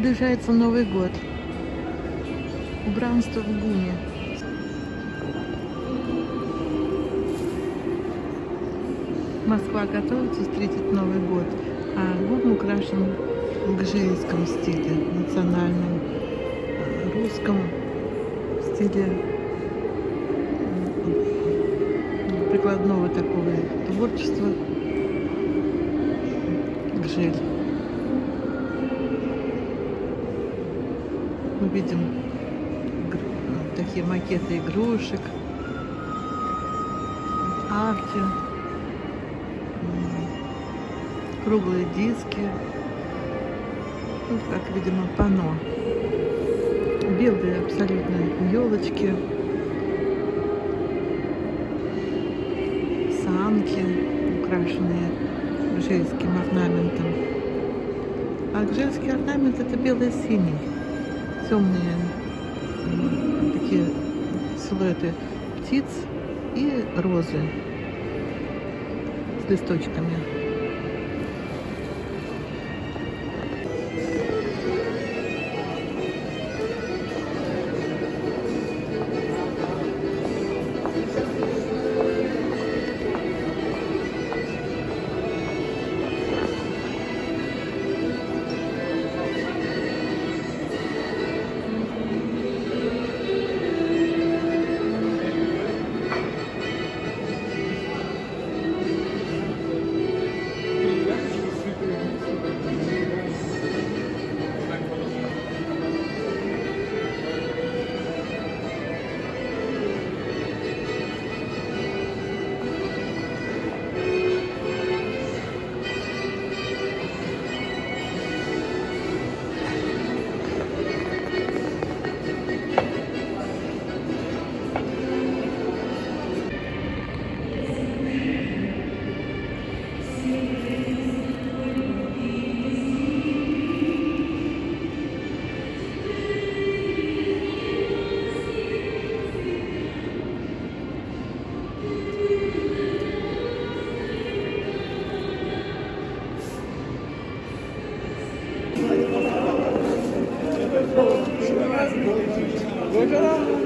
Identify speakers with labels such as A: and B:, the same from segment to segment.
A: Приближается Новый год. Убранство в Гуме. Москва готовится встретить Новый год, а Гум украшен в гжельском стиле, национальном, русском стиле прикладного такого творчества. Гжель. Мы видим такие макеты игрушек, арки, круглые диски, вот как, видимо, пано. Белые абсолютно елочки, санки, украшенные гжельским орнаментом. А гжельский орнамент это бело-синий темные такие силуэты птиц и розы с листочками. 我觉得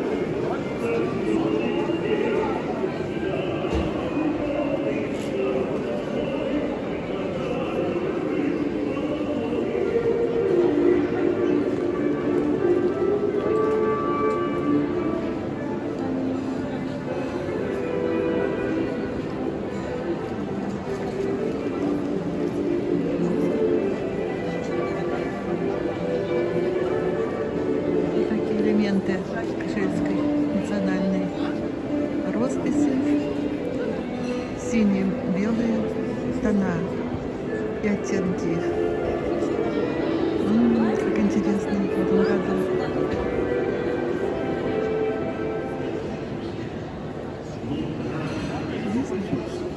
A: элементы кашельской национальной росписи. Синие, белые тона и оттенки их. Как интересно в этом году.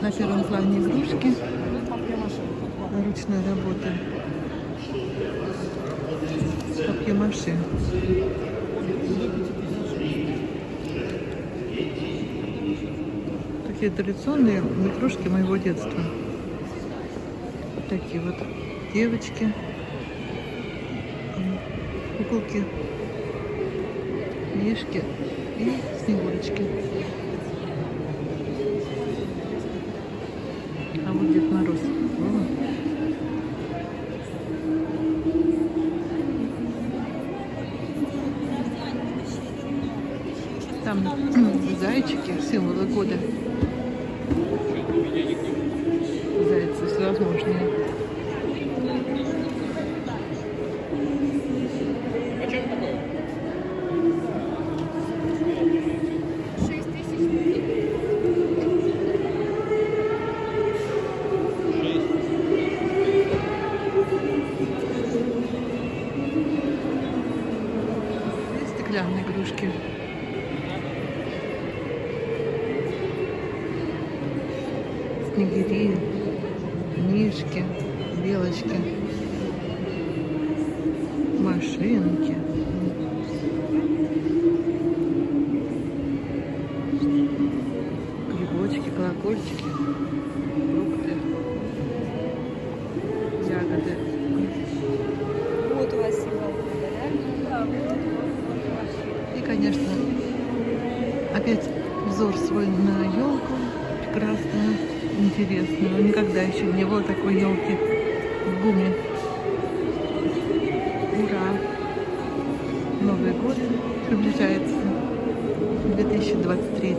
A: На первом плане игрушки ручной работы. Папье-маше. Такие традиционные игрушки моего детства. Такие вот девочки, куколки, мишки и снегурочки. А вот Дед Мороз. Там зайчики, символы года. Зайцы всевозможные. стеклянные игрушки. снегири, мишки, белочки, машинки. Грибочки, колокольчики, фрукты, ягоды.
B: Вот у вас И, конечно,
A: опять взор свой на елку прекрасную интересную. Никогда еще не было такой елки в Гуме. Ура! Новый год приближается. 2023.